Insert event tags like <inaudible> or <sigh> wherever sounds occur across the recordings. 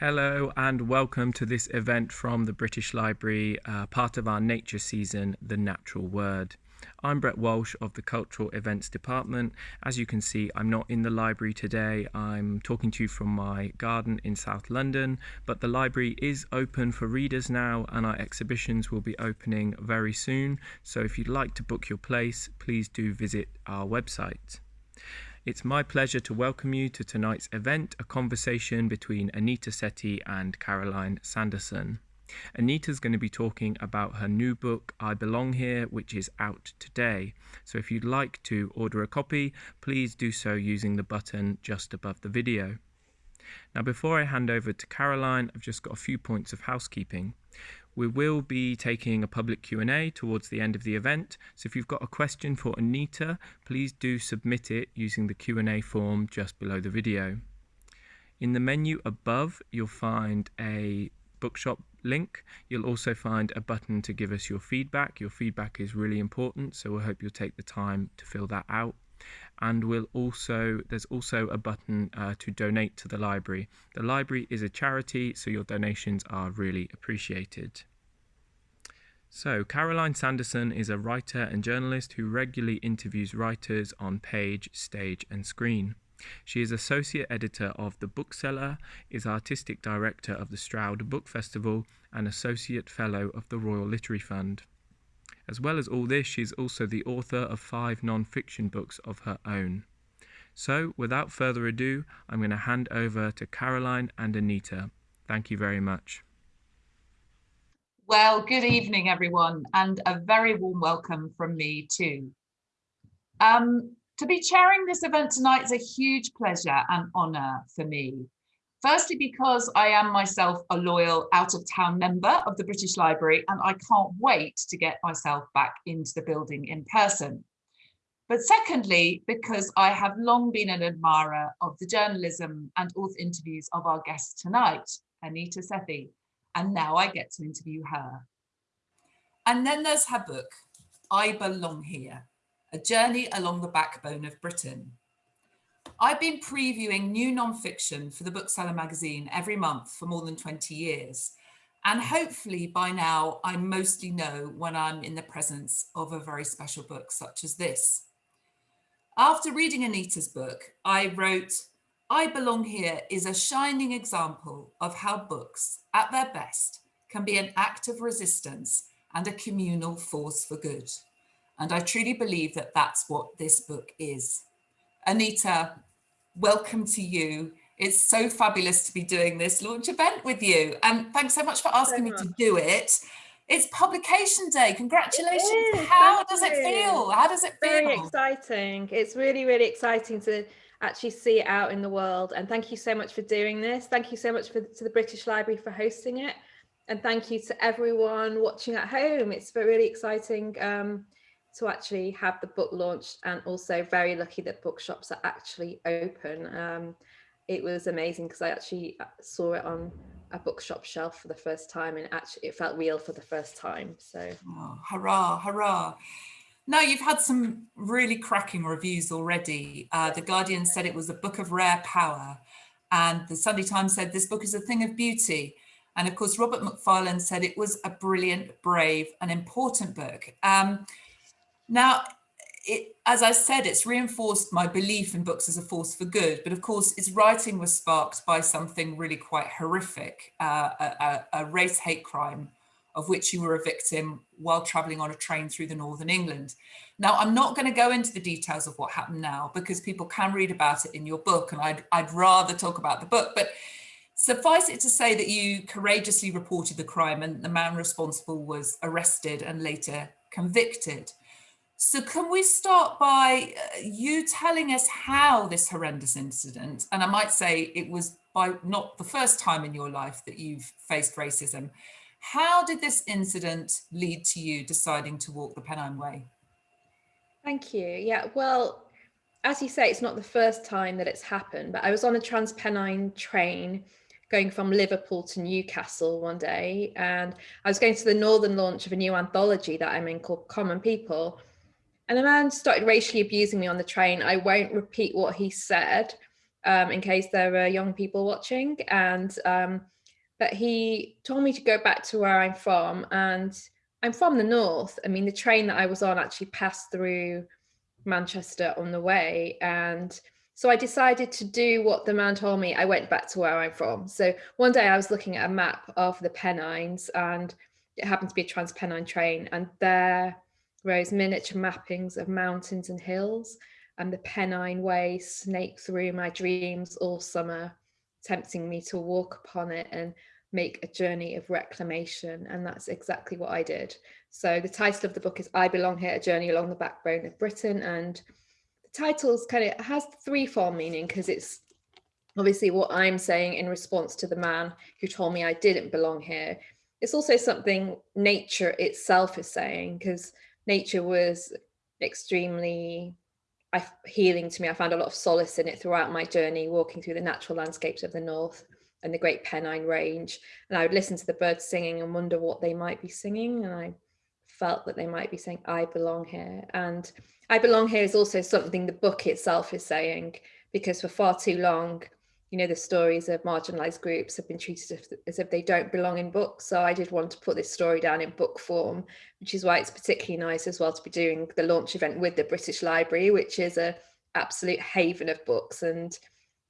Hello and welcome to this event from the British Library, uh, part of our nature season, The Natural Word. I'm Brett Walsh of the Cultural Events Department. As you can see, I'm not in the library today. I'm talking to you from my garden in South London, but the library is open for readers now and our exhibitions will be opening very soon. So if you'd like to book your place, please do visit our website. It's my pleasure to welcome you to tonight's event, a conversation between Anita Sethi and Caroline Sanderson. Anita's going to be talking about her new book, I Belong Here, which is out today. So if you'd like to order a copy, please do so using the button just above the video. Now, before I hand over to Caroline, I've just got a few points of housekeeping. We will be taking a public Q&A towards the end of the event, so if you've got a question for Anita, please do submit it using the Q&A form just below the video. In the menu above, you'll find a bookshop link. You'll also find a button to give us your feedback. Your feedback is really important, so we hope you'll take the time to fill that out and we'll also there's also a button uh, to donate to the library. The library is a charity, so your donations are really appreciated. So, Caroline Sanderson is a writer and journalist who regularly interviews writers on page, stage, and screen. She is associate editor of The Bookseller, is artistic director of the Stroud Book Festival, and associate fellow of the Royal Literary Fund. As well as all this, she is also the author of five non fiction books of her own. So, without further ado, I'm going to hand over to Caroline and Anita. Thank you very much. Well, good evening, everyone, and a very warm welcome from me too. Um, to be chairing this event tonight is a huge pleasure and honour for me. Firstly, because I am myself a loyal out of town member of the British Library and I can't wait to get myself back into the building in person. But secondly, because I have long been an admirer of the journalism and author interviews of our guest tonight, Anita Sethi, and now I get to interview her. And then there's her book, I Belong Here, a journey along the backbone of Britain. I've been previewing new nonfiction for the Bookseller magazine every month for more than 20 years. And hopefully by now, I mostly know when I'm in the presence of a very special book such as this. After reading Anita's book, I wrote, I Belong Here is a shining example of how books, at their best, can be an act of resistance and a communal force for good. And I truly believe that that's what this book is. Anita, welcome to you. It's so fabulous to be doing this launch event with you. And thanks so much for asking so me to do it. It's publication day. Congratulations. How Thank does you. it feel? How does it feel? Very exciting. It's really, really exciting to actually see it out in the world. And thank you so much for doing this. Thank you so much for, to the British Library for hosting it. And thank you to everyone watching at home. It's really exciting um, to actually have the book launched and also very lucky that bookshops are actually open. Um, it was amazing because I actually uh, saw it on a bookshop shelf for the first time and actually it felt real for the first time. So oh, hurrah, hurrah. Now you've had some really cracking reviews already. Uh, the Guardian said it was a book of rare power. And the Sunday Times said this book is a thing of beauty. And of course, Robert Macfarlane said it was a brilliant, brave, and important book. Um, now, it, as I said, it's reinforced my belief in books as a force for good. But of course, its writing was sparked by something really quite horrific, uh, a, a, race hate crime of which you were a victim while traveling on a train through the northern England. Now, I'm not going to go into the details of what happened now because people can read about it in your book and I'd, I'd rather talk about the book. But suffice it to say that you courageously reported the crime and the man responsible was arrested and later convicted. So can we start by uh, you telling us how this horrendous incident, and I might say it was by not the first time in your life that you've faced racism, how did this incident lead to you deciding to walk the Pennine Way? Thank you. Yeah, well, as you say, it's not the first time that it's happened, but I was on a Trans Pennine train going from Liverpool to Newcastle one day, and I was going to the northern launch of a new anthology that I'm in called Common People. And a man started racially abusing me on the train. I won't repeat what he said, um, in case there are young people watching. And um, but he told me to go back to where I'm from, and I'm from the north. I mean, the train that I was on actually passed through Manchester on the way, and so I decided to do what the man told me. I went back to where I'm from. So one day I was looking at a map of the Pennines, and it happened to be a Transpennine train, and there rose miniature mappings of mountains and hills and the Pennine Way snake through my dreams all summer, tempting me to walk upon it and make a journey of reclamation. And that's exactly what I did. So the title of the book is I Belong Here, A Journey Along the Backbone of Britain. And the title's kind of has threefold meaning because it's obviously what I'm saying in response to the man who told me I didn't belong here. It's also something nature itself is saying because nature was extremely I, healing to me. I found a lot of solace in it throughout my journey, walking through the natural landscapes of the north and the Great Pennine Range. And I would listen to the birds singing and wonder what they might be singing. And I felt that they might be saying, I belong here. And I belong here is also something the book itself is saying, because for far too long, you know, the stories of marginalized groups have been treated as if, they don't belong in books. So I did want to put this story down in book form, which is why it's particularly nice as well to be doing the launch event with the British Library, which is a absolute haven of books. And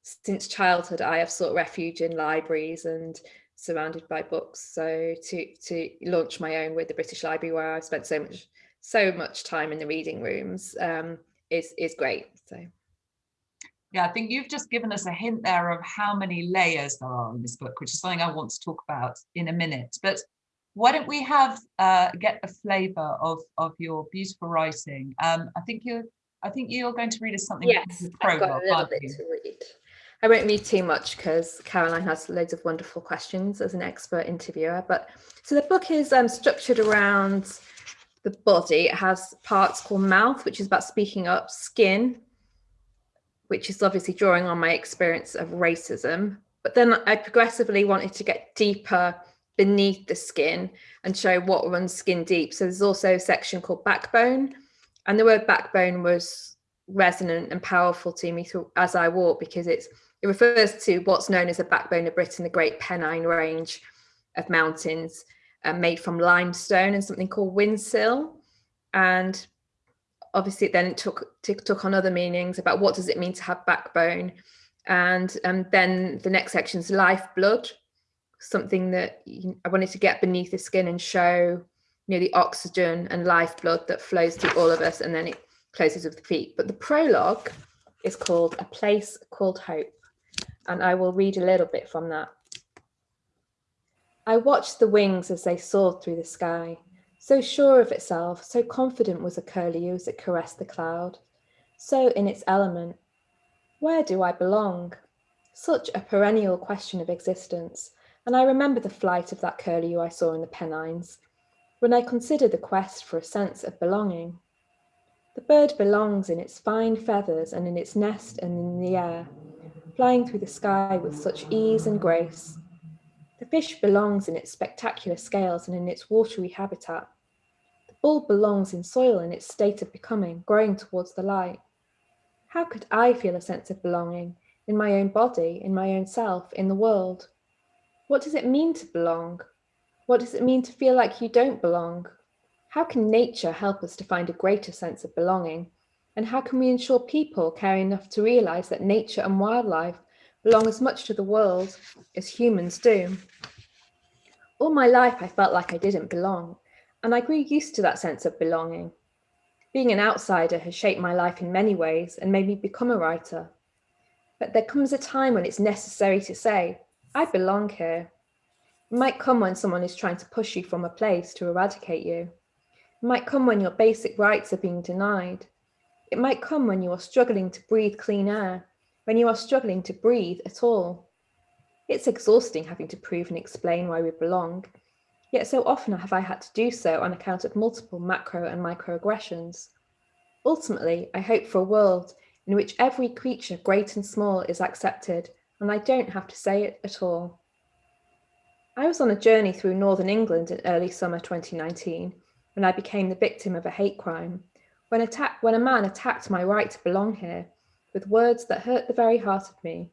since childhood, I have sought refuge in libraries and surrounded by books. So to to launch my own with the British Library, where I've spent so much so much time in the reading rooms, um, is is great. So. Yeah, I think you've just given us a hint there of how many layers there are in this book, which is something I want to talk about in a minute. But why don't we have uh, get a flavour of of your beautiful writing? Um, I think you're I think you're going to read us something. Yes, I've got a little bit to read. I won't read too much because Caroline has loads of wonderful questions as an expert interviewer. But so the book is um, structured around the body. It has parts called mouth, which is about speaking up, skin, which is obviously drawing on my experience of racism. But then I progressively wanted to get deeper beneath the skin and show what runs skin deep. So there's also a section called backbone. And the word backbone was resonant and powerful to me through, as I walk because it's it refers to what's known as the backbone of Britain, the Great Pennine Range of mountains uh, made from limestone and something called Whin Sill. And obviously then it took took on other meanings about what does it mean to have backbone. And um, then the next section is lifeblood something that i wanted to get beneath the skin and show you know the oxygen and lifeblood that flows through all of us and then it closes with the feet. But the prologue is called a place called hope and i will read a little bit from that. I watched the wings as they soared through the sky so sure of itself, so confident was a curlew as it caressed the cloud, so in its element. Where do I belong? Such a perennial question of existence, and I remember the flight of that curlew I saw in the Pennines, when I consider the quest for a sense of belonging. The bird belongs in its fine feathers and in its nest and in the air, flying through the sky with such ease and grace, fish belongs in its spectacular scales and in its watery habitat. The bulb belongs in soil in its state of becoming, growing towards the light. How could I feel a sense of belonging in my own body, in my own self, in the world? What does it mean to belong? What does it mean to feel like you don't belong? How can nature help us to find a greater sense of belonging? And how can we ensure people care enough to realize that nature and wildlife belong as much to the world as humans do. All my life, I felt like I didn't belong, and I grew used to that sense of belonging. Being an outsider has shaped my life in many ways and made me become a writer. But there comes a time when it's necessary to say, I belong here. It might come when someone is trying to push you from a place to eradicate you. It might come when your basic rights are being denied. It might come when you are struggling to breathe clean air when you are struggling to breathe at all. It's exhausting having to prove and explain why we belong, yet so often have I had to do so on account of multiple macro and microaggressions. Ultimately, I hope for a world in which every creature, great and small, is accepted, and I don't have to say it at all. I was on a journey through northern England in early summer 2019 when I became the victim of a hate crime, when, attack, when a man attacked my right to belong here with words that hurt the very heart of me.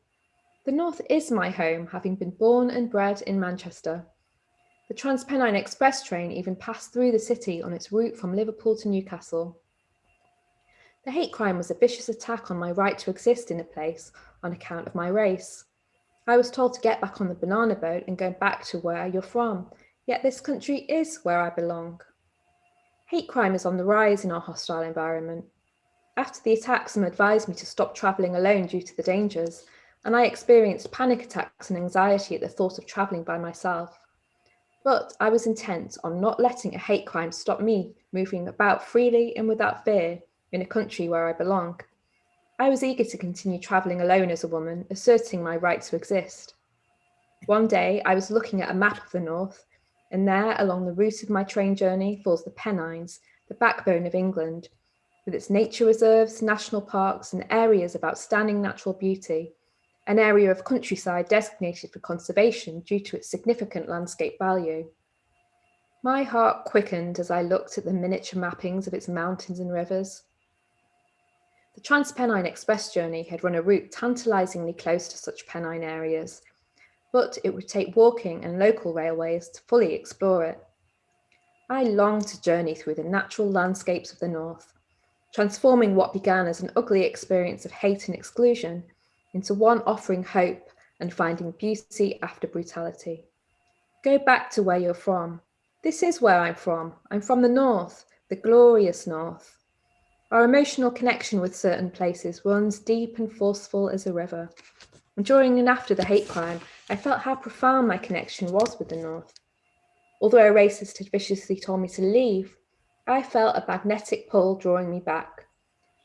The North is my home, having been born and bred in Manchester. The Transpennine Express train even passed through the city on its route from Liverpool to Newcastle. The hate crime was a vicious attack on my right to exist in a place on account of my race. I was told to get back on the banana boat and go back to where you're from, yet this country is where I belong. Hate crime is on the rise in our hostile environment. After the attack, some advised me to stop travelling alone due to the dangers, and I experienced panic attacks and anxiety at the thought of travelling by myself. But I was intent on not letting a hate crime stop me moving about freely and without fear in a country where I belong. I was eager to continue travelling alone as a woman, asserting my right to exist. One day I was looking at a map of the North, and there along the route of my train journey falls the Pennines, the backbone of England, with its nature reserves, national parks and areas of outstanding natural beauty, an area of countryside designated for conservation due to its significant landscape value. My heart quickened as I looked at the miniature mappings of its mountains and rivers. The Transpennine Express journey had run a route tantalisingly close to such Pennine areas, but it would take walking and local railways to fully explore it. I longed to journey through the natural landscapes of the North, transforming what began as an ugly experience of hate and exclusion into one offering hope and finding beauty after brutality. Go back to where you're from. This is where I'm from. I'm from the North, the glorious North. Our emotional connection with certain places runs deep and forceful as a river. And during and after the hate crime, I felt how profound my connection was with the North. Although a racist had viciously told me to leave, I felt a magnetic pull drawing me back,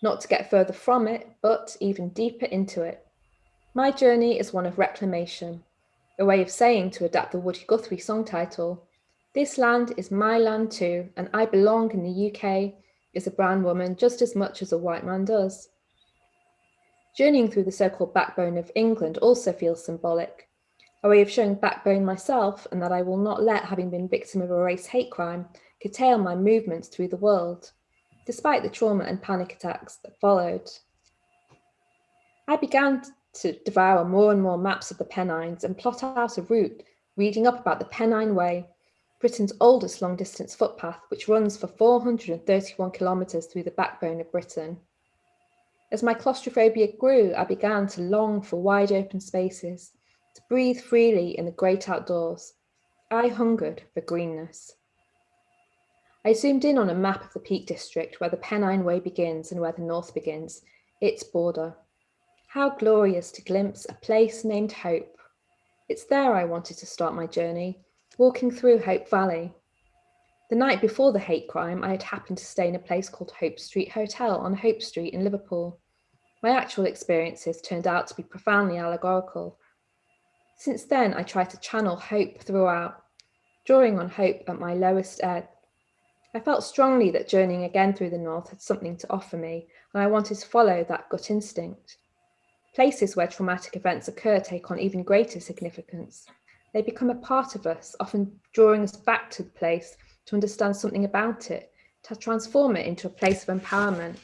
not to get further from it, but even deeper into it. My journey is one of reclamation, a way of saying to adapt the Woody Guthrie song title, this land is my land too, and I belong in the UK as a brown woman just as much as a white man does. Journeying through the so-called backbone of England also feels symbolic, a way of showing backbone myself and that I will not let having been victim of a race hate crime curtail my movements through the world, despite the trauma and panic attacks that followed. I began to devour more and more maps of the Pennines and plot out a route reading up about the Pennine Way, Britain's oldest long distance footpath, which runs for 431 kilometres through the backbone of Britain. As my claustrophobia grew, I began to long for wide open spaces, to breathe freely in the great outdoors. I hungered for greenness. I zoomed in on a map of the Peak District where the Pennine Way begins and where the North begins, its border. How glorious to glimpse a place named Hope. It's there I wanted to start my journey, walking through Hope Valley. The night before the hate crime, I had happened to stay in a place called Hope Street Hotel on Hope Street in Liverpool. My actual experiences turned out to be profoundly allegorical. Since then, I tried to channel hope throughout, drawing on hope at my lowest ebb I felt strongly that journeying again through the North had something to offer me, and I wanted to follow that gut instinct. Places where traumatic events occur take on even greater significance. They become a part of us, often drawing us back to the place to understand something about it, to transform it into a place of empowerment.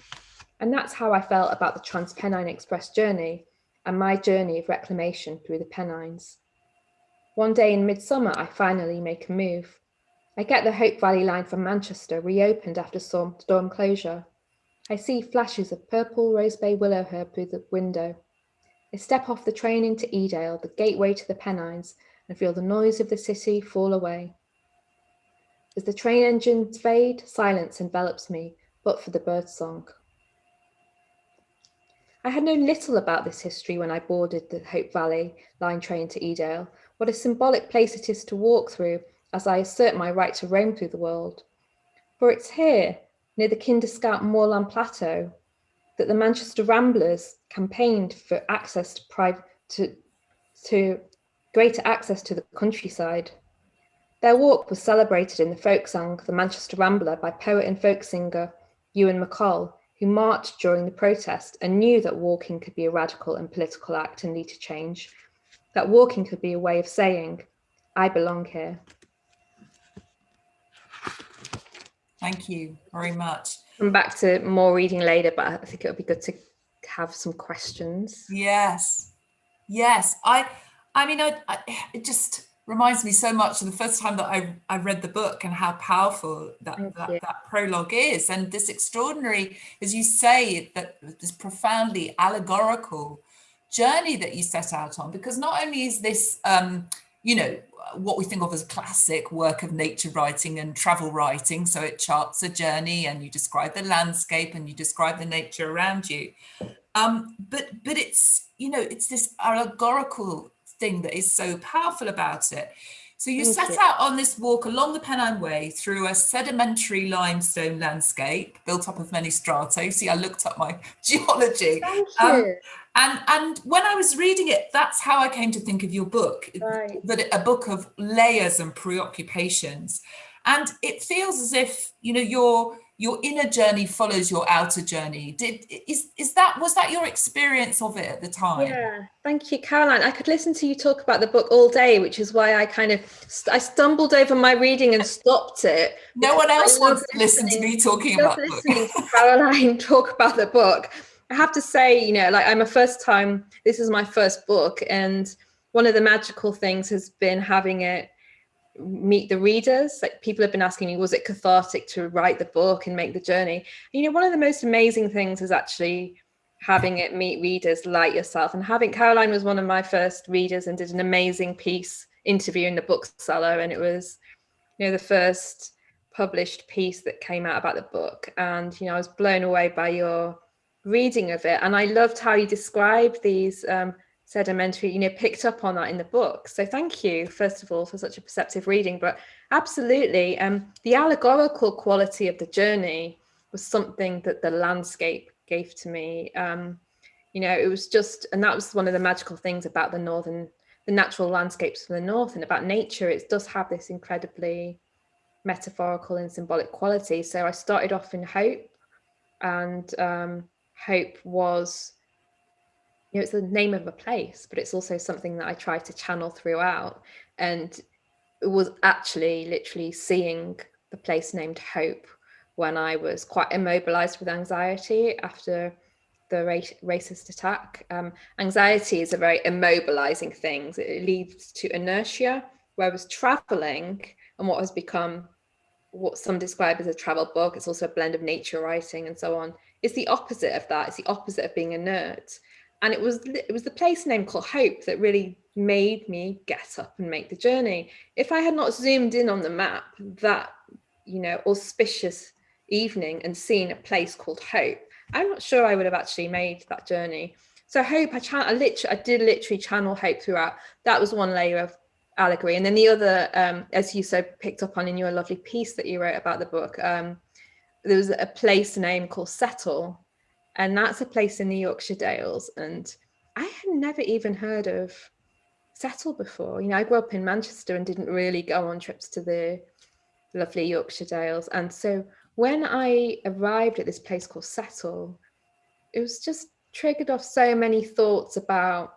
And that's how I felt about the Transpennine Express journey and my journey of reclamation through the Pennines. One day in midsummer, I finally make a move. I get the Hope Valley line from Manchester reopened after storm, storm closure. I see flashes of purple rose bay willow herb through the window. I step off the train into Edale, the gateway to the Pennines, and feel the noise of the city fall away. As the train engines fade, silence envelops me, but for the birdsong. I had known little about this history when I boarded the Hope Valley line train to Edale, what a symbolic place it is to walk through as I assert my right to roam through the world. For it's here, near the Kinder Scout Moorland Plateau, that the Manchester Ramblers campaigned for access to, private, to, to greater access to the countryside. Their walk was celebrated in the folk song The Manchester Rambler by poet and folk singer Ewan MacColl, who marched during the protest and knew that walking could be a radical and political act and lead to change, that walking could be a way of saying, I belong here. Thank you very much. Come back to more reading later, but I think it would be good to have some questions. Yes, yes. I, I mean, I, I, it just reminds me so much of the first time that I, I read the book and how powerful that, that, that, prologue is. And this extraordinary, as you say, that this profoundly allegorical journey that you set out on, because not only is this, um, you know, what we think of as classic work of nature writing and travel writing. So it charts a journey and you describe the landscape and you describe the nature around you. Um, but but it's, you know, it's this allegorical thing that is so powerful about it. So you Thank set you. out on this walk along the Pennine Way through a sedimentary limestone landscape built up of many strata. See, I looked up my <laughs> geology. Thank um, you. Um, and, and when I was reading it, that's how I came to think of your book, right. that a book of layers and preoccupations. And it feels as if, you know, your your inner journey follows your outer journey. Did is is that was that your experience of it at the time? Yeah, thank you, Caroline. I could listen to you talk about the book all day, which is why I kind of I stumbled over my reading and stopped it. No one else wants to listen to me talking about listening to Caroline <laughs> talk about the book. I have to say, you know, like I'm a first time. This is my first book, and one of the magical things has been having it meet the readers. Like people have been asking me was it cathartic to write the book and make the journey? You know one of the most amazing things is actually having it meet readers like yourself. And having caroline was one of my first readers and did an amazing piece interviewing the bookseller. And it was you know the first published piece that came out about the book. And you know i was blown away by your reading of it and i loved how you described these um, sedimentary, you know, picked up on that in the book. So thank you, first of all, for such a perceptive reading. But absolutely, um, the allegorical quality of the journey was something that the landscape gave to me. Um, you know, it was just, and that was one of the magical things about the northern, the natural landscapes from the north and about nature. It does have this incredibly metaphorical and symbolic quality. So I started off in hope, and um, hope was you know, it's the name of a place, but it's also something that I try to channel throughout. And it was actually literally seeing the place named Hope when I was quite immobilized with anxiety after the racist attack. Um, anxiety is a very immobilizing thing. It leads to inertia, whereas traveling and what has become what some describe as a travel book, it's also a blend of nature writing and so on, is the opposite of that. It's the opposite of being inert and it was it was the place name called Hope that really made me get up and make the journey. If I had not zoomed in on the map that you know auspicious evening and seen a place called Hope, I'm not sure I would have actually made that journey. So Hope, I, I literally, I did literally channel Hope throughout. That was one layer of allegory, and then the other, um, as you so picked up on in your lovely piece that you wrote about the book, um, there was a place name called Settle, and that's a place in the Yorkshire Dales. And I had never even heard of Settle before. You know, I grew up in Manchester and didn't really go on trips to the lovely Yorkshire Dales. And so when I arrived at this place called Settle, it was just triggered off so many thoughts about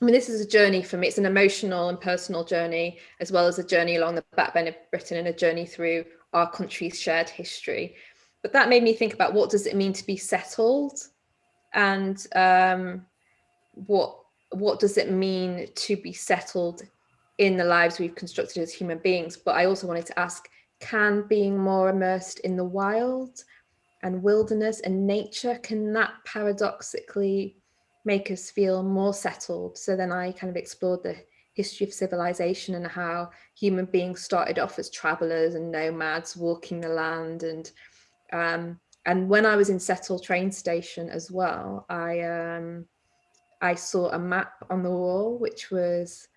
I mean, this is a journey for me. It's an emotional and personal journey, as well as a journey along the backbone of Britain and a journey through our country's shared history. But that made me think about what does it mean to be settled? And um, what what does it mean to be settled in the lives we've constructed as human beings? But i also wanted to ask can being more immersed in the wild and wilderness and nature can that paradoxically make us feel more settled? So then i kind of explored the history of civilization and how human beings started off as travelers and nomads walking the land and um, and when I was in Settle train station as well, I um, I saw a map on the wall which was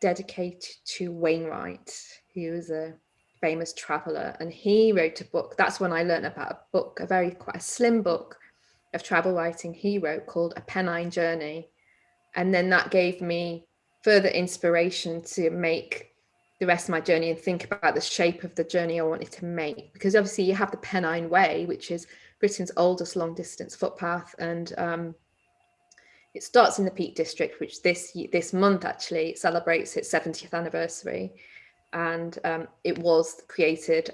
dedicated to Wainwright, who was a famous traveler, and he wrote a book. That's when I learned about a book, a very quite a slim book of travel writing he wrote called A Pennine Journey, and then that gave me further inspiration to make the rest of my journey and think about the shape of the journey I wanted to make. Because obviously you have the Pennine Way, which is Britain's oldest long distance footpath. And um, it starts in the Peak District, which this this month actually celebrates its 70th anniversary. And um, it was created,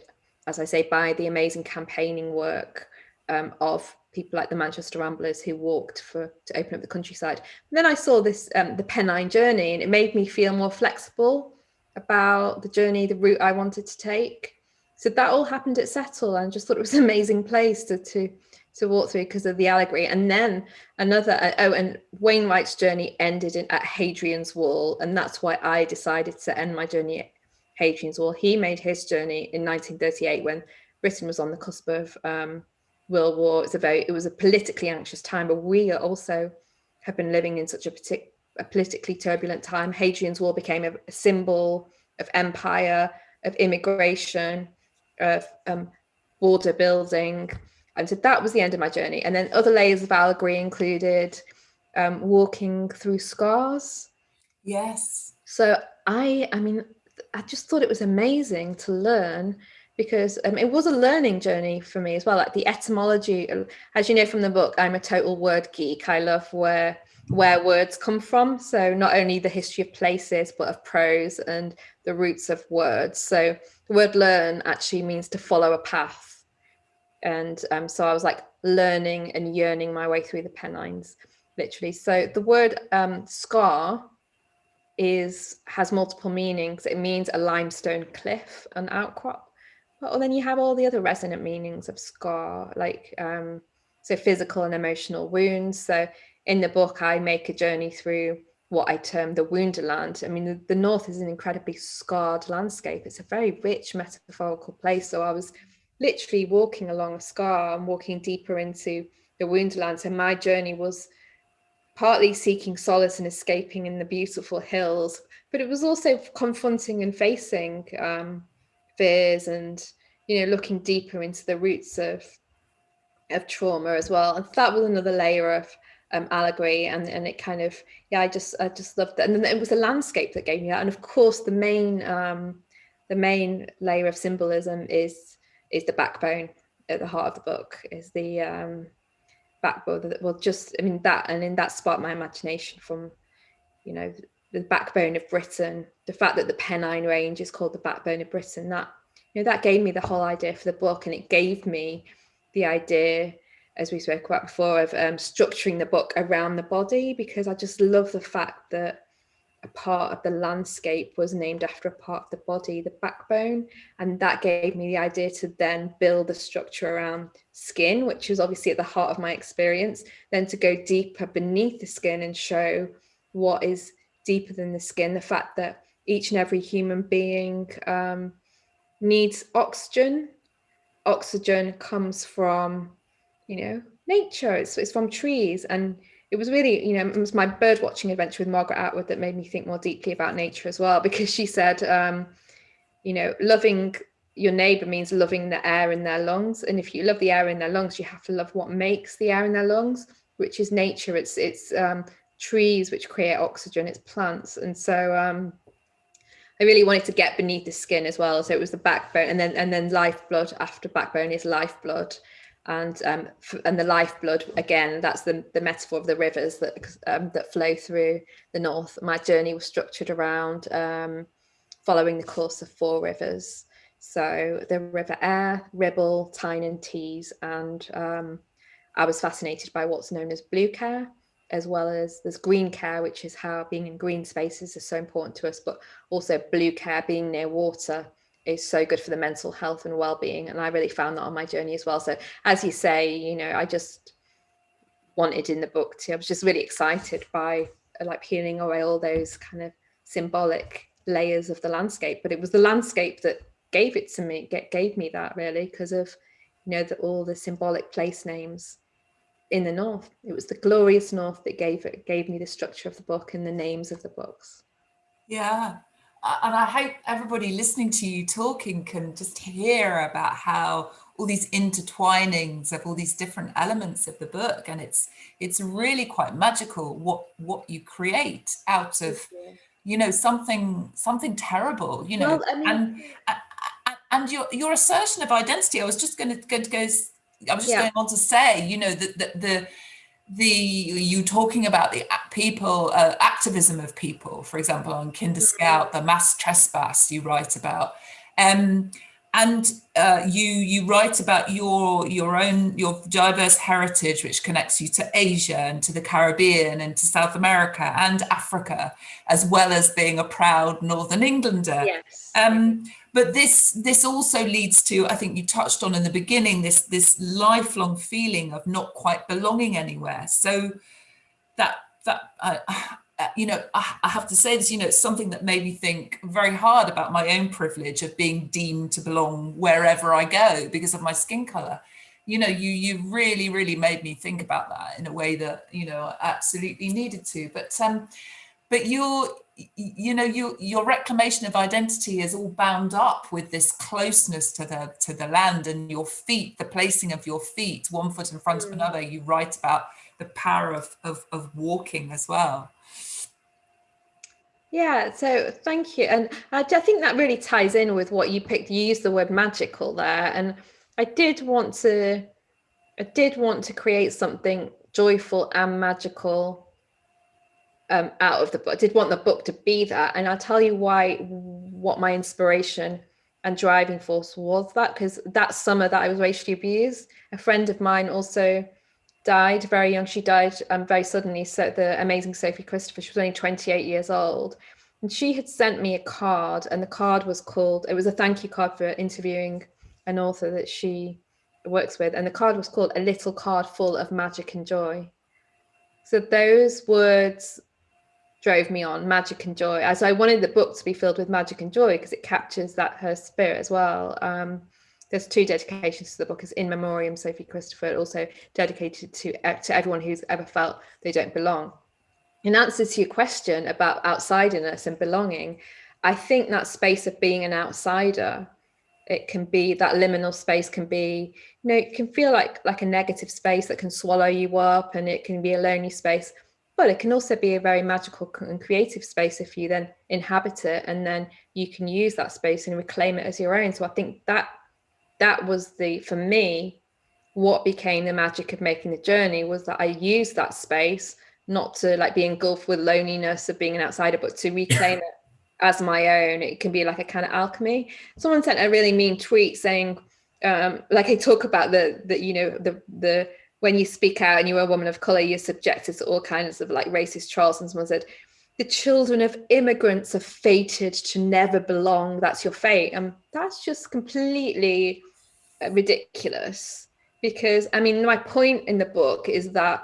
as I say, by the amazing campaigning work um, of people like the Manchester Ramblers who walked for to open up the countryside. And then I saw this um, the Pennine journey, and it made me feel more flexible about the journey, the route I wanted to take. So that all happened at Settle, and just thought it was an amazing place to to to walk through because of the allegory. And then another, uh, oh, and Wainwright's journey ended in, at Hadrian's Wall. And that's why I decided to end my journey at Hadrian's Wall. He made his journey in 1938 when Britain was on the cusp of um, World War. It's a very, it was a politically anxious time, but we also have been living in such a, partic- a politically turbulent time. Hadrian's Wall became a, a symbol of empire, of immigration, of um, border building, and so that was the end of my journey. And then other layers of allegory included um, walking through scars. Yes. So I, I mean, I just thought it was amazing to learn because um, it was a learning journey for me as well. Like the etymology, as you know from the book, I'm a total word geek. I love where where words come from. So not only the history of places, but of prose and the roots of words. So the word learn actually means to follow a path and um, so I was like learning and yearning my way through the Pennines, literally. So the word um, scar is has multiple meanings. It means a limestone cliff, an outcrop. But then you have all the other resonant meanings of scar, like um, so physical and emotional wounds. So in the book, I make a journey through what I term the Wounderland. I mean, the, the North is an incredibly scarred landscape. It's a very rich metaphorical place. So I was literally walking along a scar and walking deeper into the woundlands. So my journey was partly seeking solace and escaping in the beautiful hills, but it was also confronting and facing um, fears and you know looking deeper into the roots of of trauma as well. And that was another layer of um, allegory, and and it kind of yeah, I just I just loved that. And then it was a landscape that gave me that, and of course the main um, the main layer of symbolism is is the backbone at the heart of the book is the um, backbone that well just i mean that and in that sparked my imagination from you know the backbone of britain the fact that the pennine range is called the backbone of britain that you know that gave me the whole idea for the book and it gave me the idea as we spoke about before of um, structuring the book around the body because i just love the fact that a part of the landscape was named after a part of the body, the backbone. And that gave me the idea to then build a structure around skin, which was obviously at the heart of my experience, then to go deeper beneath the skin and show what is deeper than the skin, the fact that each and every human being um, needs oxygen. Oxygen comes from, you know, nature, it's, it's from trees. And it was really, you know, it was my bird watching adventure with Margaret Atwood that made me think more deeply about nature as well, because she said, um, you know, loving your neighbor means loving the air in their lungs. And if you love the air in their lungs, you have to love what makes the air in their lungs, which is nature. It's, it's um, trees which create oxygen, it's plants. And so um, I really wanted to get beneath the skin as well. So it was the backbone and then, and then lifeblood after backbone is lifeblood and um, and the lifeblood again that's the, the metaphor of the rivers that um, that flow through the north my journey was structured around um, following the course of four rivers so the river Aire, Ribble, Tyne and Tees and um, I was fascinated by what's known as blue care as well as there's green care which is how being in green spaces is so important to us but also blue care being near water is so good for the mental health and well-being and i really found that on my journey as well. So as you say you know i just wanted in the book to i was just really excited by like peeling away all those kind of symbolic layers of the landscape but it was the landscape that gave it to me gave me that really because of you know the, all the symbolic place names in the north. It was the glorious north that gave it gave me the structure of the book and the names of the books. Yeah. And I hope everybody listening to you talking can just hear about how all these intertwinings of all these different elements of the book and it's it's really quite magical what what you create out of you. know something something terrible you know. Well, I mean, and and your your assertion of identity I was just going to, going to go I was just yeah. going on to say you know that the, the the you talking about the people uh, activism of people for example on kinder mm-hmm. scout the mass trespass you write about um and uh, you you write about your your own your diverse heritage which connects you to Asia and to the Caribbean and to South America and Africa as well as being a proud Northern Englander. Yes. Um, but this this also leads to I think you touched on in the beginning this this lifelong feeling of not quite belonging anywhere. So that that uh, you know, I, I, have to say this, you know, it's something that made me think very hard about my own privilege of being deemed to belong wherever I go because of my skin color. You know, you you really, really made me think about that in a way that, you know, I absolutely needed to. But um, but your you know, your your reclamation of identity is all bound up with this closeness to the to the land and your feet, the placing of your feet, one foot in front mm. of another. You write about the power of, of, of walking as well. Yeah, so thank you. And I, I think that really ties in with what you picked. You used the word magical there. And I did want to, I did want to create something joyful and magical um, out of the book. I did want the book to be that. And I'll tell you why, what my inspiration and driving force was that, because that summer that I was racially abused, a friend of mine also died very young. She died um, very suddenly. So the amazing Sophie Christopher, she was only 28 years old. And she had sent me a card and the card was called, it was a thank you card for interviewing an author that she works with. And the card was called A Little Card Full of Magic and Joy. So those words drove me on, magic and joy. As I wanted the book to be filled with magic and joy because it captures that her spirit as well. Um, there's two dedications to the book as in memoriam sophie christopher also dedicated to to everyone who's ever felt they don't belong in answer to your question about outsiderness and belonging i think that space of being an outsider it can be that liminal space can be you know it can feel like like a negative space that can swallow you up and it can be a lonely space but it can also be a very magical and creative space if you then inhabit it and then you can use that space and reclaim it as your own so i think that that was the for me what became the magic of making the journey was that I used that space not to like be engulfed with loneliness of being an outsider, but to reclaim <laughs> it as my own. It can be like a kind of alchemy. Someone sent a really mean tweet saying, um, like I talk about the the you know the the when you speak out and you're a woman of color, you're subjected to all kinds of like racist trolls. And someone said, the children of immigrants are fated to never belong. That's your fate. And that's just completely uh, ridiculous because I mean, my point in the book is that,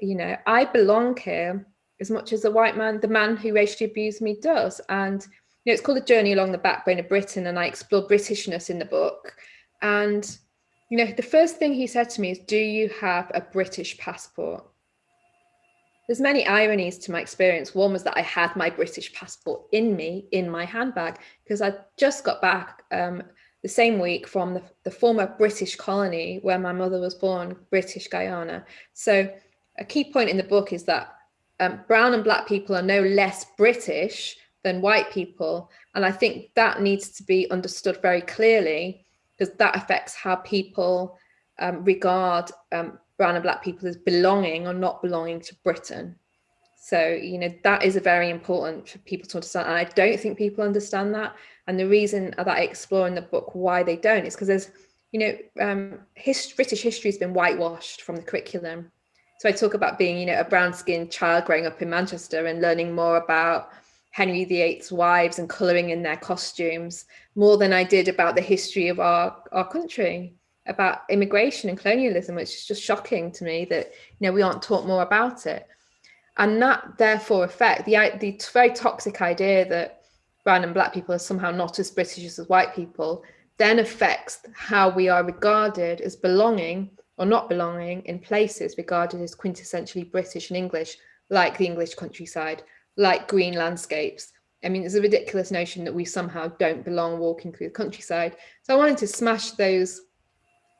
you know, I belong here as much as the white man, the man who racially abused me does. And, you know, it's called A Journey Along the Backbone of Britain. And I explore Britishness in the book. And, you know, the first thing he said to me is, do you have a British passport? There's many ironies to my experience. One was that I had my British passport in me, in my handbag, because I just got back um, the same week from the, the former British colony where my mother was born, British Guyana. So a key point in the book is that um, brown and black people are no less British than white people. And I think that needs to be understood very clearly because that affects how people um, regard um, brown and black people as belonging or not belonging to Britain. So, you know, that is a very important for people to understand. And I don't think people understand that. And the reason that I explore in the book why they don't is because there's, you know, um, his, British history has been whitewashed from the curriculum. So I talk about being, you know, a brown skinned child growing up in Manchester and learning more about Henry VIII's wives and colouring in their costumes more than I did about the history of our, our country, about immigration and colonialism, which is just shocking to me that, you know, we aren't taught more about it. And that therefore affect the, the very toxic idea that brown and black people are somehow not as British as white people, then affects how we are regarded as belonging or not belonging in places regarded as quintessentially British and English, like the English countryside, like green landscapes. I mean, it's a ridiculous notion that we somehow don't belong walking through the countryside. So I wanted to smash those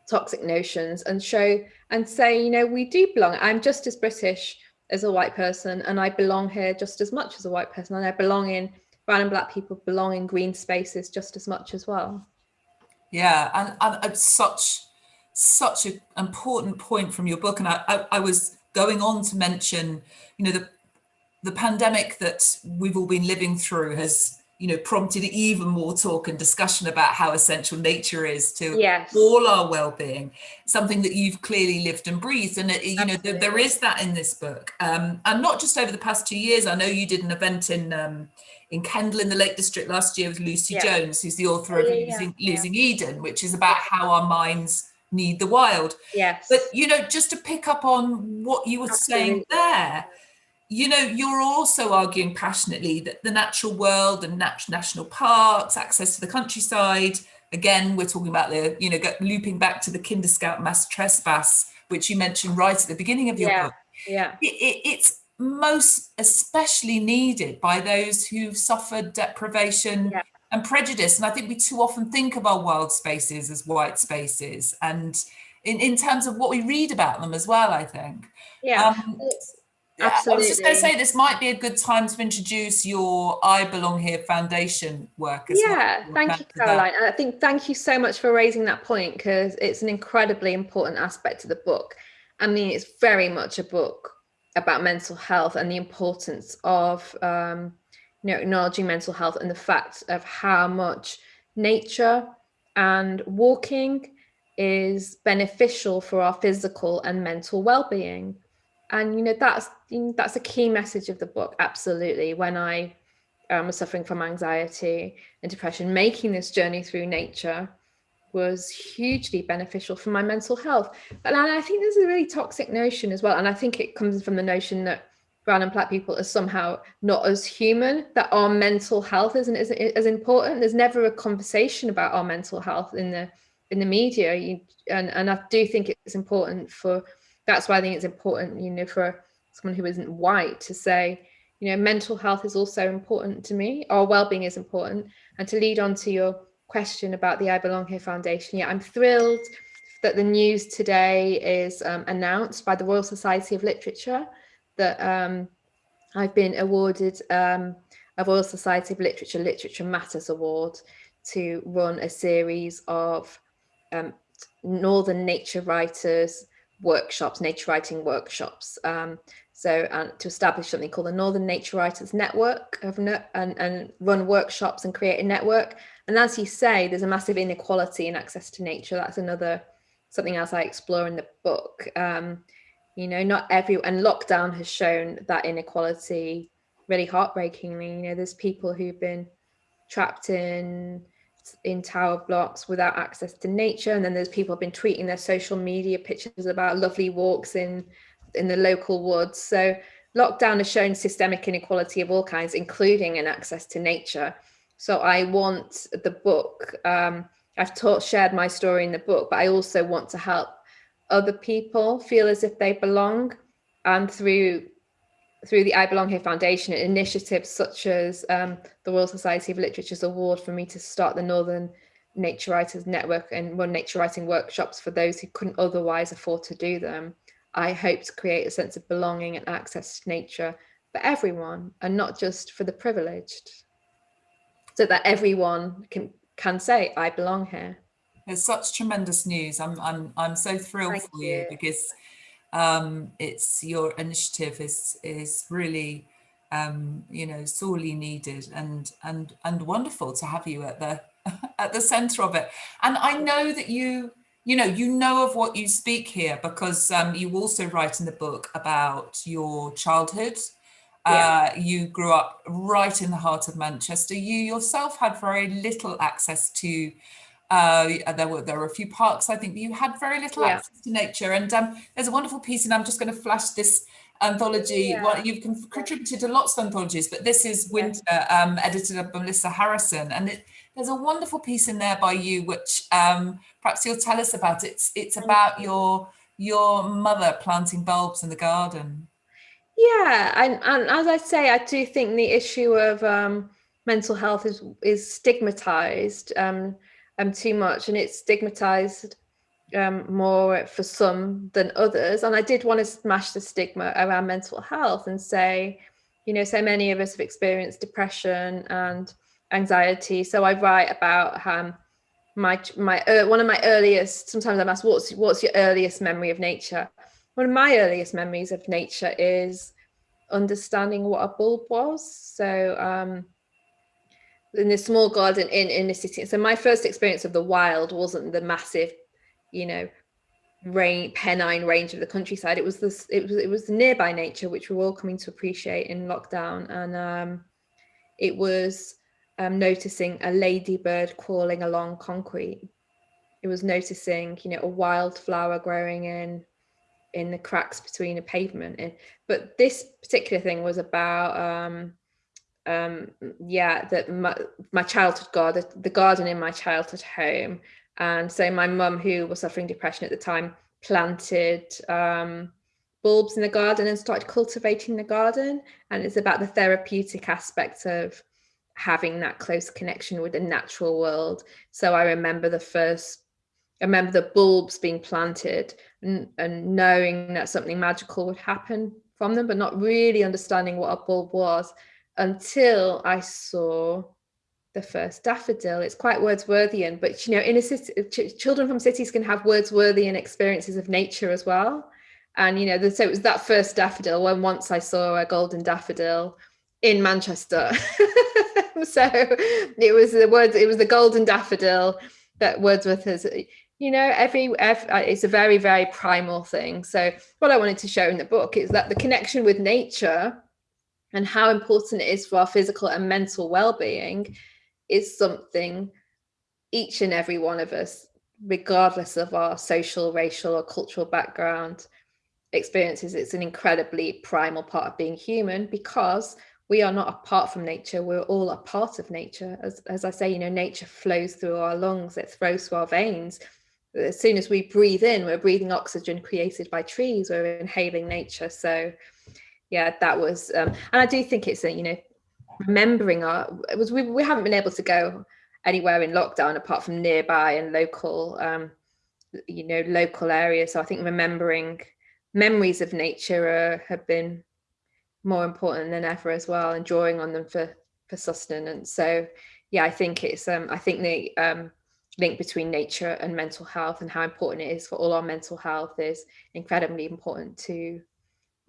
toxic notions and show and say, you know, we do belong. I'm just as British as a white person and I belong here just as much as a white person and I belong in brown and black people belong in green spaces just as much as well. Yeah, and, and such such an important point from your book. And I, I, I was going on to mention, you know, the the pandemic that we've all been living through has you know, prompted even more talk and discussion about how essential nature is to yes. all our well-being. Something that you've clearly lived and breathed, and it, you know, there, there is that in this book, um, and not just over the past two years. I know you did an event in um, in Kendal in the Lake District last year with Lucy yeah. Jones, who's the author of yeah, Losing, yeah. Losing Eden, which is about how our minds need the wild. Yes. But you know, just to pick up on what you were Absolutely. saying there you know, you're also arguing passionately that the natural world and nat national parks, access to the countryside, again, we're talking about the, you know, looping back to the Kinder Scout mass trespass, which you mentioned right at the beginning of your yeah, book. Yeah. It, it, it's most especially needed by those who've suffered deprivation yeah. and prejudice. And I think we too often think of our wild spaces as white spaces and in, in terms of what we read about them as well, I think. Yeah. Um, Absolutely. I was just going to say this might be a good time to introduce your I Belong Here Foundation work. yeah, well. Yeah, thank you, Caroline. And I think thank you so much for raising that point because it's an incredibly important aspect of the book. I mean, it's very much a book about mental health and the importance of um, you know acknowledging mental health and the fact of how much nature and walking is beneficial for our physical and mental well-being and you know that's that's a key message of the book absolutely when i um, was suffering from anxiety and depression making this journey through nature was hugely beneficial for my mental health. And i think there's a really toxic notion as well and i think it comes from the notion that brown and black people are somehow not as human that our mental health isn't as, as important. There's never a conversation about our mental health in the in the media. You, and and i do think it's important for that's why I think it's important, you know, for someone who isn't white to say, you know, mental health is also important to me, or well-being is important. And to lead on to your question about the I Belong Here Foundation, yeah, I'm thrilled that the news today is um, announced by the Royal Society of Literature that um, I've been awarded um, a Royal Society of Literature Literature Matters Award to run a series of um, Northern nature writers workshops, nature writing workshops. Um, so uh, to establish something called the Northern Nature Writers Network and, and run workshops and create a network. And as you say, there's a massive inequality in access to nature. That's another something else I explore in the book. Um, you know, not every and lockdown has shown that inequality really heartbreakingly. You know, there's people who've been trapped in in tower blocks without access to nature. And then there's people have been tweeting their social media pictures about lovely walks in in the local woods. So lockdown has shown systemic inequality of all kinds including in access to nature. So i want the book um, i've taught shared my story in the book but i also want to help other people feel as if they belong and through through the I Belong Here Foundation and initiatives such as um, the Royal Society of Literature's award for me to start the Northern Nature Writers Network and run nature writing workshops for those who couldn't otherwise afford to do them. I hope to create a sense of belonging and access to nature for everyone and not just for the privileged so that everyone can can say I belong here. There's such tremendous news. I'm I'm I'm so thrilled Thank for you, you because um, it's your initiative is is really um, you know sorely needed and and and wonderful to have you at the <laughs> at the center of it. And I know that you you know you know of what you speak here because um, you also write in the book about your childhood. Yeah. uh, you grew up right in the heart of Manchester. You yourself had very little access to uh, there were there were a few parks, I think, you had very little yeah. access to nature. And um, there's a wonderful piece, and I'm just going to flash this anthology. Yeah. Well, you've contributed to lots of anthologies, but this is Winter, um, edited by Melissa Harrison, and it, there's a wonderful piece in there by you, which um, perhaps you'll tell us about. It's it's about your your mother planting bulbs in the garden. Yeah, and, and as I say, I do think the issue of um, mental health is is stigmatized. Um, um, too much and it's stigmatized um, more for some than others. And I did want to smash the stigma around mental health and say, you know, so many of us have experienced depression and anxiety. So I write about um, my my uh, one of my earliest. Sometimes I'm asked, what's what's your earliest memory of nature? One of my earliest memories of nature is understanding what a bulb was. So um, in this small garden in in the city. So my first experience of the wild wasn't the massive, you know, rain Pennine range of the countryside. It was this it was it was nearby nature which we're all coming to appreciate in lockdown. And um, it was um, noticing a ladybird crawling along concrete. It was noticing, you know, a wildflower growing in in the cracks between a pavement. And but this particular thing was about um, um, yeah, that my, my childhood garden, the garden in my childhood home. And so my mum, who was suffering depression at the time, planted um, bulbs in the garden and started cultivating the garden. And it's about the therapeutic aspect of having that close connection with the natural world. So I remember the first, I remember the bulbs being planted and, and knowing that something magical would happen from them, but not really understanding what a bulb was until I saw the first daffodil. It's quite Wordsworthian, but you know, in a city, ch children from cities can have Wordsworthian experiences of nature as well. And you know, the, so it was that first daffodil when once I saw a golden daffodil in Manchester. <laughs> so it was the words, it was the golden daffodil that Wordsworth has. You know, every, every uh, it's a very, very primal thing. So what I wanted to show in the book is that the connection with nature and how important it is for our physical and mental well-being is something each and every one of us, regardless of our social, racial or cultural background experiences, it's an incredibly primal part of being human because we are not apart from nature, we're all a part of nature. As, as I say, you know, nature flows through our lungs, it flows through our veins. As soon as we breathe in, we're breathing oxygen created by trees, we're inhaling nature. So yeah, that was, um, and I do think it's a, you know, remembering our, it was, we, we haven't been able to go anywhere in lockdown apart from nearby and local, um, you know, local areas. So I think remembering memories of nature have been more important than ever as well and drawing on them for, for sustenance. So yeah, I think it's, um, I think the um, link between nature and mental health and how important it is for all our mental health is incredibly important to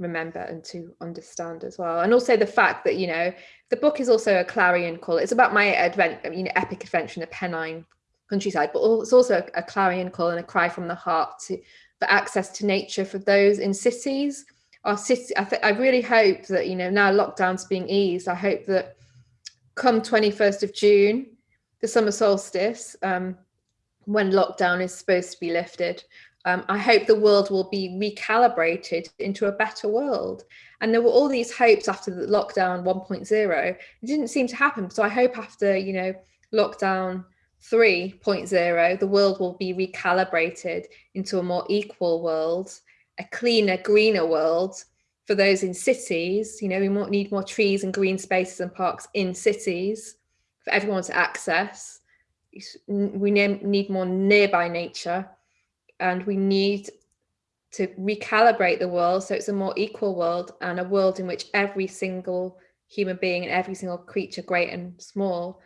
remember and to understand as well. And also the fact that you know the book is also a clarion call. It's about my advent you know epic adventure in the pennine countryside but it's also a, clarion call and a cry from the heart to for access to nature for those in cities. Our city I, I really hope that you know now lockdown's being eased i hope that come 21st of june the summer solstice um, when lockdown is supposed to be lifted um, I hope the world will be recalibrated into a better world. And there were all these hopes after the lockdown 1.0. It didn't seem to happen. So I hope after, you know, lockdown 3.0, the world will be recalibrated into a more equal world, a cleaner, greener world for those in cities. You know, we need more trees and green spaces and parks in cities for everyone to access. We need more nearby nature and we need to recalibrate the world so it's a more equal world and a world in which every single human being and every single creature great and small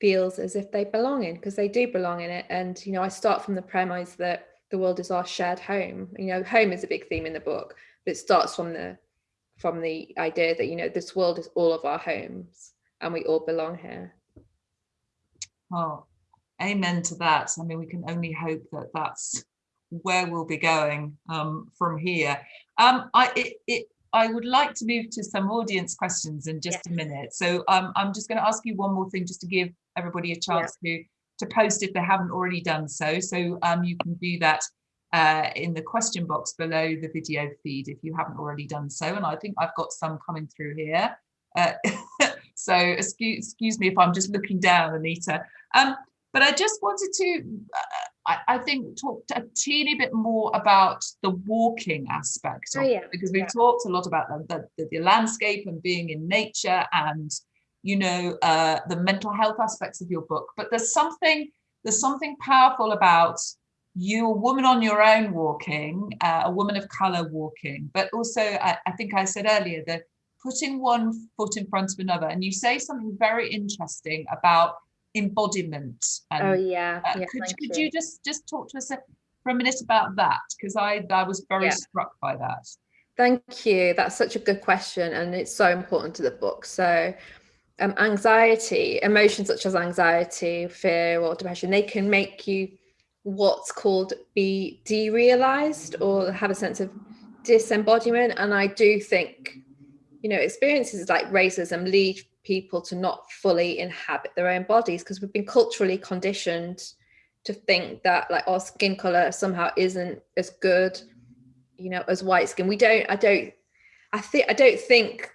feels as if they belong in because they do belong in it. And you know I start from the premise that the world is our shared home. You know home is a big theme in the book but it starts from the from the idea that you know this world is all of our homes and we all belong here. Oh amen to that. I mean we can only hope that that's where we'll be going um, from here. Um, I, it, it, I would like to move to some audience questions in just a minute. So um, I'm just going to ask you one more thing just to give everybody a chance to, to post if they haven't already done so. So um, you can do that uh, in the question box below the video feed if you haven't already done so. And I think I've got some coming through here. Uh, <laughs> so excuse, excuse me if I'm just looking down, Anita. Um, but I just wanted to uh, I, I, think talked a teeny bit more about the walking aspect oh, yeah. because we've yeah. talked a lot about the, the, the, landscape and being in nature and you know uh, the mental health aspects of your book but there's something there's something powerful about you a woman on your own walking uh, a woman of color walking but also I, I think I said earlier that putting one foot in front of another and you say something very interesting about embodiment. And, oh yeah. Uh, yeah could, could you. you just just talk to us for a minute about that? Because I I was very yeah. struck by that. Thank you. That's such a good question, and it's so important to the book. So, um, anxiety, emotions such as anxiety, fear, or depression, they can make you what's called be derealized or have a sense of disembodiment. And I do think, you know, experiences like racism lead people to not fully inhabit their own bodies because we've been culturally conditioned to think that like our skin color somehow isn't as good, you know, as white skin. We don't, I don't, I think, I don't think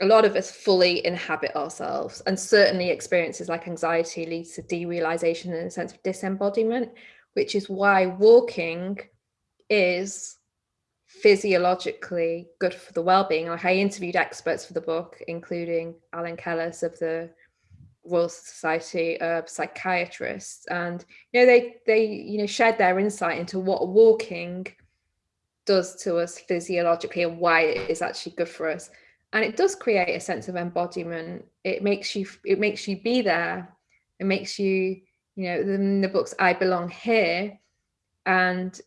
a lot of us fully inhabit ourselves and certainly experiences like anxiety leads to derealization and a sense of disembodiment which is why walking is physiologically good for the well-being. Like i interviewed experts for the book including alan kellis of the royal society of psychiatrists and you know they they you know shared their insight into what walking does to us physiologically and why it is actually good for us. And it does create a sense of embodiment. It makes you it makes you be there. It makes you you know in the books i belong here. And